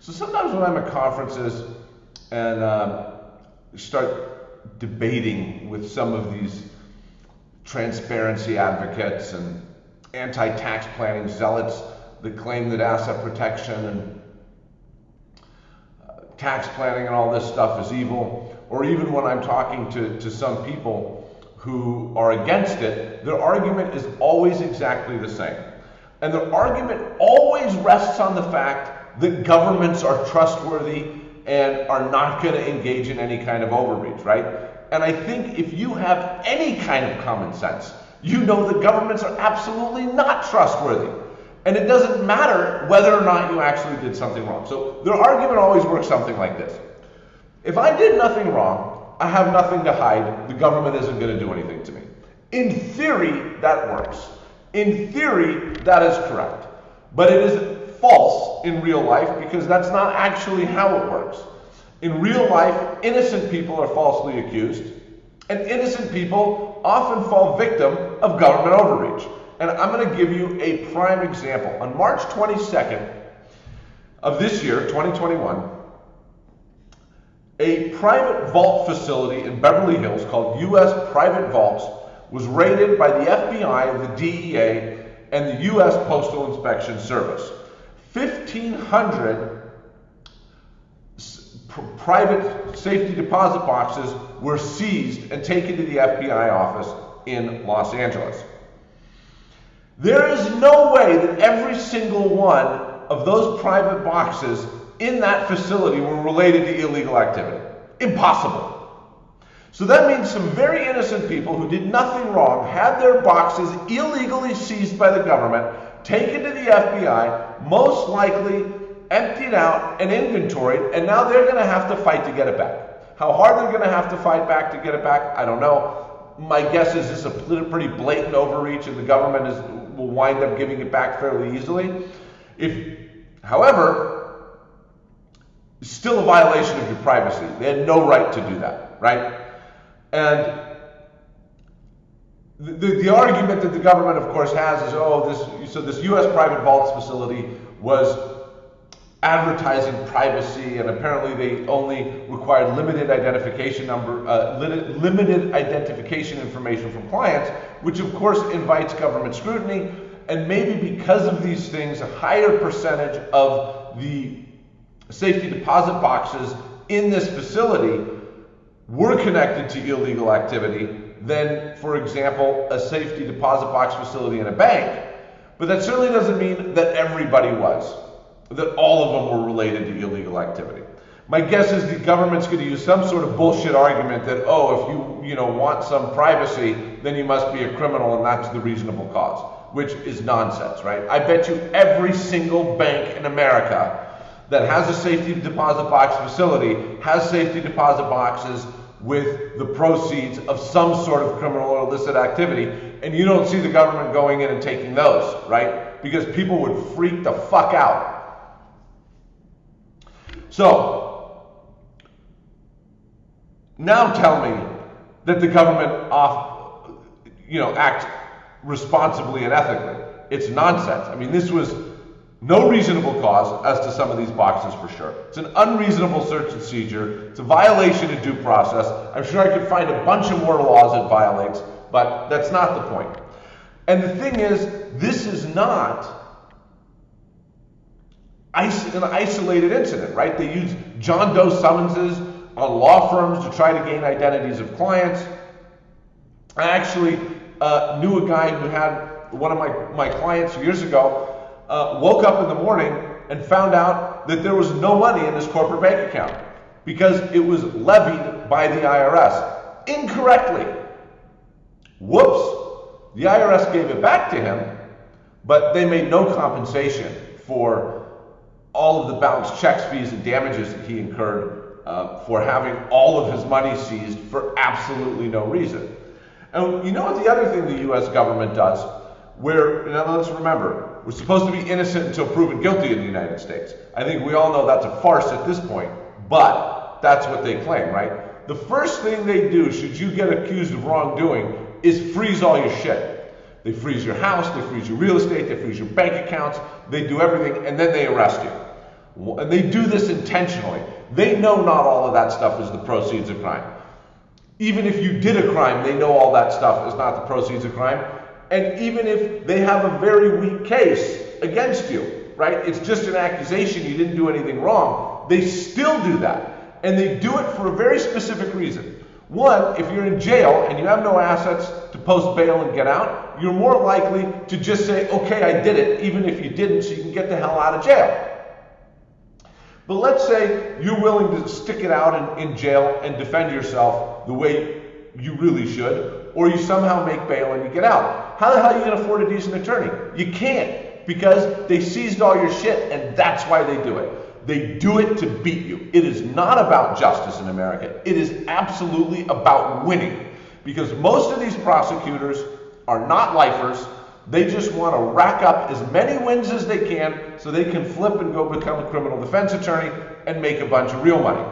So sometimes when I'm at conferences and uh, start debating with some of these transparency advocates and anti-tax planning zealots that claim that asset protection and uh, tax planning and all this stuff is evil, or even when I'm talking to, to some people who are against it, their argument is always exactly the same. And their argument always rests on the fact that governments are trustworthy and are not going to engage in any kind of overreach, right? And I think if you have any kind of common sense, you know that governments are absolutely not trustworthy. And it doesn't matter whether or not you actually did something wrong. So their argument always works something like this. If I did nothing wrong, I have nothing to hide, the government isn't going to do anything to me. In theory, that works. In theory, that is correct. But it is false in real life because that's not actually how it works. In real life, innocent people are falsely accused, and innocent people often fall victim of government overreach. And I'm going to give you a prime example. On March 22nd of this year, 2021, a private vault facility in Beverly Hills called U.S. Private Vaults was raided by the FBI, the DEA, and the U.S. Postal Inspection Service. 1,500 private safety deposit boxes were seized and taken to the FBI office in Los Angeles. There is no way that every single one of those private boxes in that facility were related to illegal activity. Impossible. So that means some very innocent people who did nothing wrong had their boxes illegally seized by the government, taken to the FBI, most likely emptied out and inventoried, and now they're going to have to fight to get it back. How hard they're going to have to fight back to get it back, I don't know. My guess is this is a pretty blatant overreach, and the government is, will wind up giving it back fairly easily. If, however, still a violation of your privacy. They had no right to do that, right? And the, the, argument that the government, of course, has is, oh, this so this U.S. private vaults facility was advertising privacy, and apparently they only required limited identification number, uh, limited identification information from clients, which of course invites government scrutiny. And maybe because of these things, a higher percentage of the safety deposit boxes in this facility were connected to illegal activity than, for example, a safety deposit box facility in a bank. But that certainly doesn't mean that everybody was, that all of them were related to illegal activity. My guess is the government's going to use some sort of bullshit argument that, oh, if you, you know, want some privacy, then you must be a criminal and that's the reasonable cause, which is nonsense, right? I bet you every single bank in America that has a safety deposit box facility has safety deposit boxes with the proceeds of some sort of criminal or illicit activity, and you don't see the government going in and taking those, right? Because people would freak the fuck out. So, now tell me that the government off, you know, act responsibly and ethically. It's nonsense. I mean, this was no reasonable cause as to some of these boxes for sure. It's an unreasonable search and seizure. It's a violation of due process. I'm sure I could find a bunch of more laws it violates, but that's not the point. And the thing is, this is not an isolated incident, right? They use John Doe summonses on law firms to try to gain identities of clients. I actually uh, knew a guy who had one of my, my clients years ago uh, woke up in the morning and found out that there was no money in his corporate bank account because it was levied by the IRS incorrectly. Whoops! The IRS gave it back to him, but they made no compensation for all of the bounced checks, fees, and damages that he incurred uh, for having all of his money seized for absolutely no reason. And you know what the other thing the US government does? Where, now let's remember, we're supposed to be innocent until proven guilty in the United States. I think we all know that's a farce at this point, but that's what they claim, right? The first thing they do, should you get accused of wrongdoing, is freeze all your shit. They freeze your house, they freeze your real estate, they freeze your bank accounts, they do everything, and then they arrest you. And they do this intentionally. They know not all of that stuff is the proceeds of crime. Even if you did a crime, they know all that stuff is not the proceeds of crime. And even if they have a very weak case against you, right? It's just an accusation, you didn't do anything wrong. They still do that. And they do it for a very specific reason. One, if you're in jail and you have no assets to post bail and get out, you're more likely to just say, okay, I did it, even if you didn't, so you can get the hell out of jail. But let's say you're willing to stick it out in, in jail and defend yourself the way you really should, or you somehow make bail and you get out. How the hell are you going to afford a decent attorney? You can't because they seized all your shit and that's why they do it. They do it to beat you. It is not about justice in America. It is absolutely about winning because most of these prosecutors are not lifers they just want to rack up as many wins as they can so they can flip and go become a criminal defense attorney and make a bunch of real money.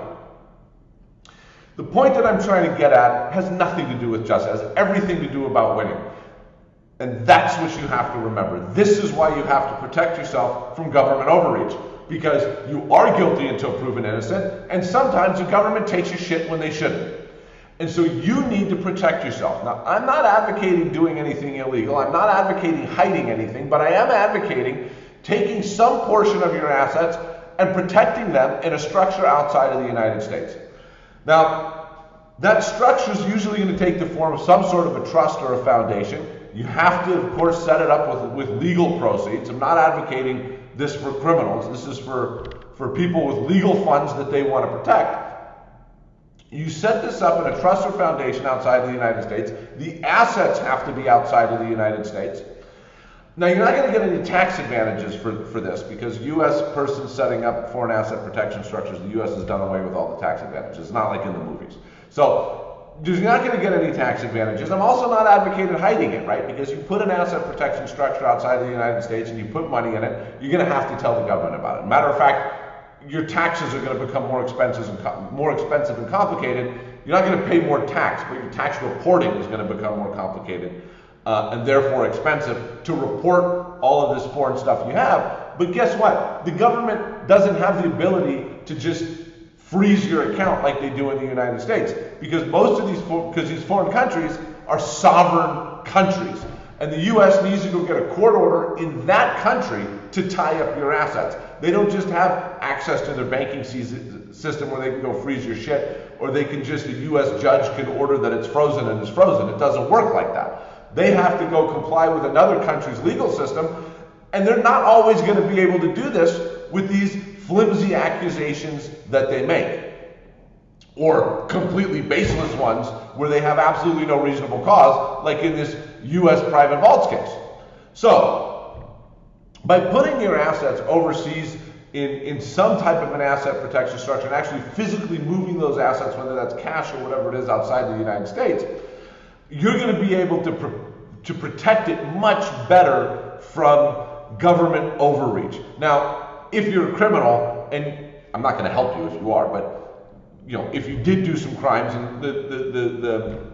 The point that I'm trying to get at has nothing to do with justice, it has everything to do about winning. And that's what you have to remember. This is why you have to protect yourself from government overreach. Because you are guilty until proven innocent, and sometimes the government takes your shit when they shouldn't. And so you need to protect yourself. Now, I'm not advocating doing anything illegal. I'm not advocating hiding anything, but I am advocating taking some portion of your assets and protecting them in a structure outside of the United States. Now, that structure is usually going to take the form of some sort of a trust or a foundation. You have to, of course, set it up with, with legal proceeds. I'm not advocating this for criminals. This is for, for people with legal funds that they want to protect. You set this up in a trust or foundation outside of the United States. The assets have to be outside of the United States. Now, you're not going to get any tax advantages for, for this because U.S. persons setting up foreign asset protection structures, the U.S. has done away with all the tax advantages. It's not like in the movies. So, you're not going to get any tax advantages. I'm also not advocating hiding it, right? Because you put an asset protection structure outside of the United States and you put money in it, you're going to have to tell the government about it. Matter of fact, your taxes are going to become more expensive and more expensive and complicated. You're not going to pay more tax, but your tax reporting is going to become more complicated uh, and therefore expensive to report all of this foreign stuff you have. But guess what? The government doesn't have the ability to just freeze your account like they do in the United States because most of these because these foreign countries are sovereign countries. And the US needs to go get a court order in that country to tie up your assets. They don't just have access to their banking system where they can go freeze your shit, or they can just, a US judge can order that it's frozen and it's frozen. It doesn't work like that. They have to go comply with another country's legal system, and they're not always going to be able to do this with these flimsy accusations that they make. Or completely baseless ones where they have absolutely no reasonable cause, like in this US private vaults case. So, by putting your assets overseas in, in some type of an asset protection structure and actually physically moving those assets, whether that's cash or whatever it is outside the United States, you're going to be able to, pr- to protect it much better from government overreach. Now, if you're a criminal, and I'm not going to help you if you are, but you know, if you did do some crimes and the, the, the,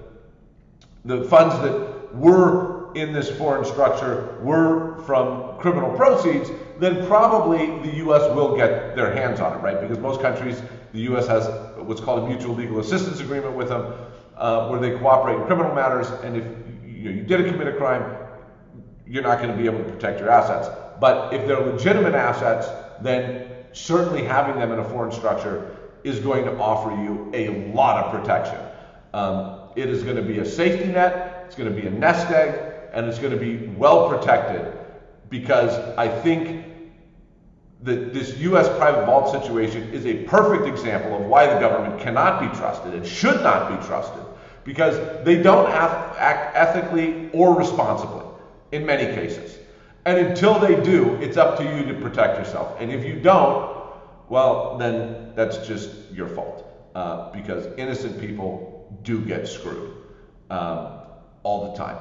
the, the funds that were in this foreign structure were from criminal proceeds, then probably the U.S. will get their hands on it, right? Because most countries, the U.S. has what's called a mutual legal assistance agreement with them, uh, where they cooperate in criminal matters, and if you, know, you did commit a crime, you're not going to be able to protect your assets. But if they're legitimate assets, then certainly having them in a foreign structure is going to offer you a lot of protection. Um, it is going to be a safety net, it's going to be a nest egg, and it's going to be well protected because I think that this U.S. private vault situation is a perfect example of why the government cannot be trusted and should not be trusted because they don't act ethically or responsibly in many cases. And until they do, it's up to you to protect yourself. And if you don't, well, then that's just your fault uh, because innocent people do get screwed um, all the time.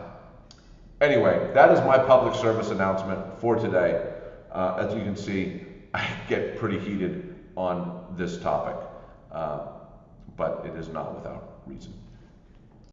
Anyway, that is my public service announcement for today. Uh, as you can see, I get pretty heated on this topic, uh, but it is not without reason.